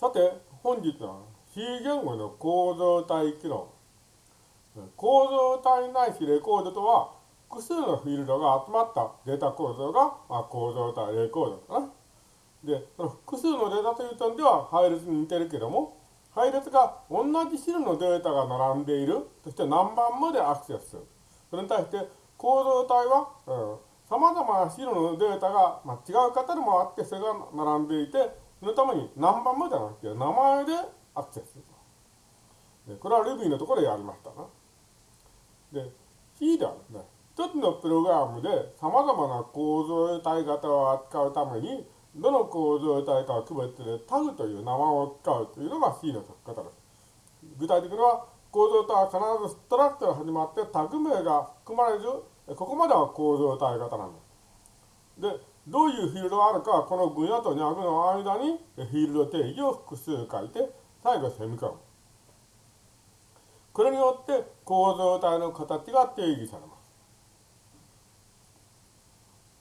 さて、本日は C 言語の構造体機能。構造体ないしレコードとは、複数のフィールドが集まったデータ構造が、まあ、構造体レコードかな。で、その複数のデータという点では配列に似てるけども、配列が同じ種のデータが並んでいる、そして何番までアクセスする。それに対して、構造体は、さまざまな種のデータが、まあ、違う方でもあって、それが並んでいて、そのために何番まではなくて、名前でアクセスすると。これは Ruby のところでやりましたな。で、C ではですね、一つのプログラムで様々な構造体型を扱うために、どの構造体かを区別でタグという名前を使うというのが C の書き方です。具体的には、構造体は必ずストラクトが始まってタグ名が含まれず、ここまでは構造体型なんです。で、どういうフィールドがあるかは、この分野と脈の間にフィールド定義を複数書いて、最後セミコロン。これによって構造体の形が定義されます。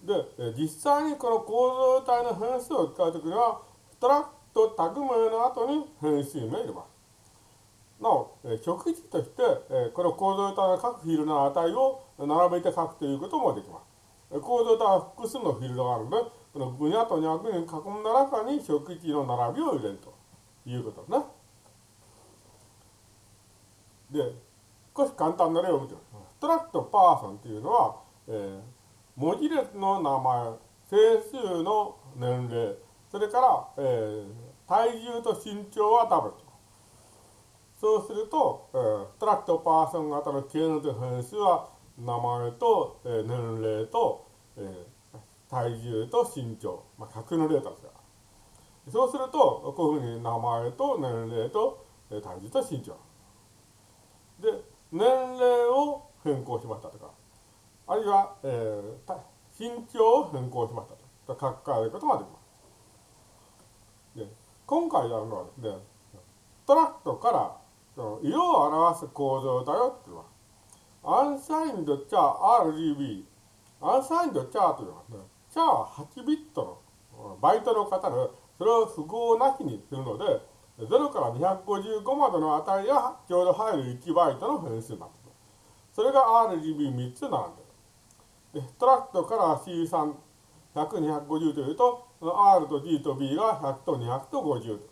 で、実際にこの構造体の変数を使うときには、ストラクトタグ名の後に変数名を入れます。なお、極値として、この構造体の各フィールドの値を並べて書くということもできます。構造体は複数のフィールドがあるので、この分野と脈に囲んだ中に初期値の並びを入れるということですね。で、少し簡単な例を見てみます。 struct person というのは、えー、文字列の名前、整数の年齢、それから、えー、体重と身長はダブルと。そうすると、えー、 struct person 型の K の変数は名前と、えー、年齢と、えー、体重と身長、まあ、100のデータですから。そうすると、こういうふうに名前と年齢と、えー、体重と身長。で、年齢を変更しましたとか、あるいは、えー、身長を変更しましたと書き換えることができます。で今回やるのはですね、トラクトからその色を表す構造だよっていうのは、アンサインドチャー RGB、アンサインドチャーというのは、ね、チャーは8ビットのバイトの型で、それを符号なしにするので、0から255までの値がちょうど入る1バイトの変数になってます。それが RGB3 つ並んでる。で、ストラクトから C3、100、250というと、R と G と B が100と200と50と。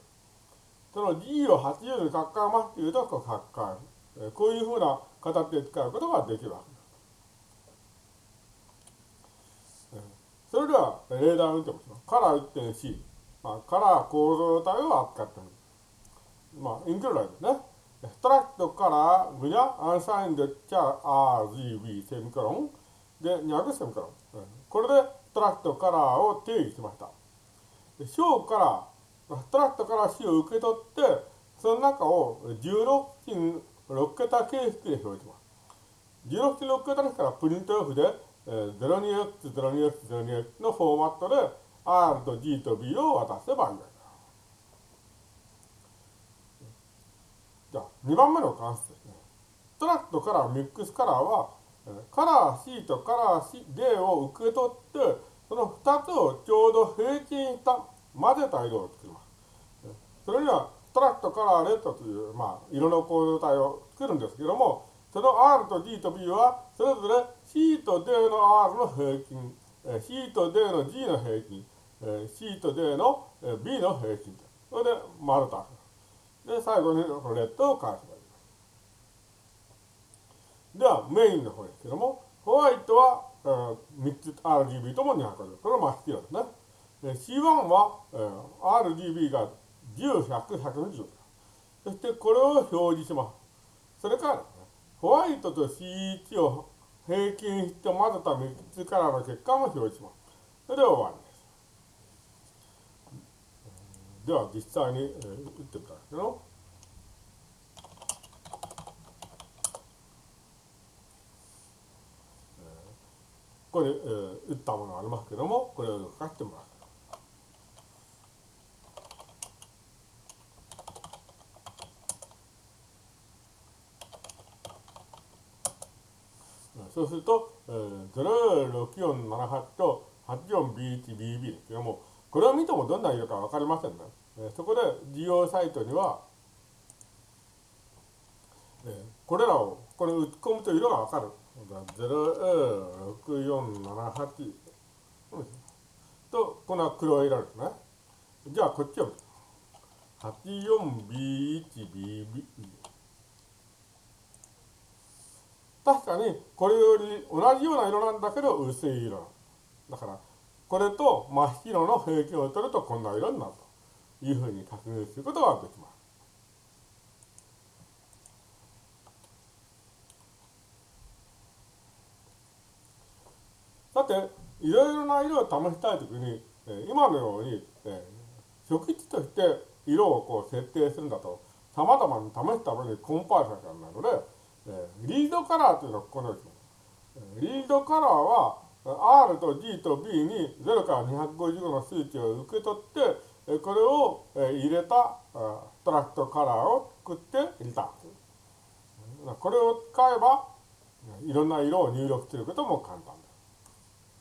その G を80に書き換えますというと、こう書き換える。こういうふうな形で使うことができるわけです。それでは、例題を見てみましょう。カラー 1.C。まあ、カラー構造体を扱っている。まあ、インクルードですね。ストラクトからグニャ、アンサインド、チャー、RGB、セミコロン。で、200セミコロン。これでストラクトカラーを定義しました。小からストラクトから C を受け取って、その中を16進6桁形式で表示します。16進6桁ですからプリントオフで、えー、02x、02x、02x のフォーマットで R と G と B を渡せばいい。じゃあ、2番目の関数ですね。トラクトからミックスカラーは、カラー C とカラー C、D を受け取って、その2つをちょうど平均した混ぜた色を作ります。それには、 struct color ret という、まあ、色の構造体を作るんですけども、その R と G と B は、それぞれ C と D の R の平均、C と D の G の平均、C と D の B の平均。それで丸とで、最後に ret を返せばいいでは、メインの方ですけども、ホワイトは、えー、3つ RGB とも200これは真っ白ですね。C1 は、えー、RGB が10、100、120。そしてこれを表示します。それから、ね、ホワイトと C1 を平均して混ぜた3つからの結果も表示します。それで終わりです。では実際に、えー、打ってみたんですけど、これ、えー、打ったものがありますけども、これを書かせてもらう。そうすると、えー、06478と 84B1BB ですけども、これを見てもどんな色かわかりませんね。えそこで利用サイトには、えこれらをこれ打ち込むと色がわかる。06478とこの黒色ですね。じゃあこっちを 84B1BB 確かにこれより同じような色なんだけど薄い色だからこれと真っ白の平均を取るとこんな色になるというふうに確認することができます。さて、いろいろな色を試したいときに、今のように、初期値として色をこう設定するんだと、様々に試すためにコンパイルされなので、リードカラーというのはこのようにリードカラーは R と G と B に0から255の数値を受け取って、これを入れたストラクトカラーを作って入れた。これを使えばいろんな色を入力することも簡単です。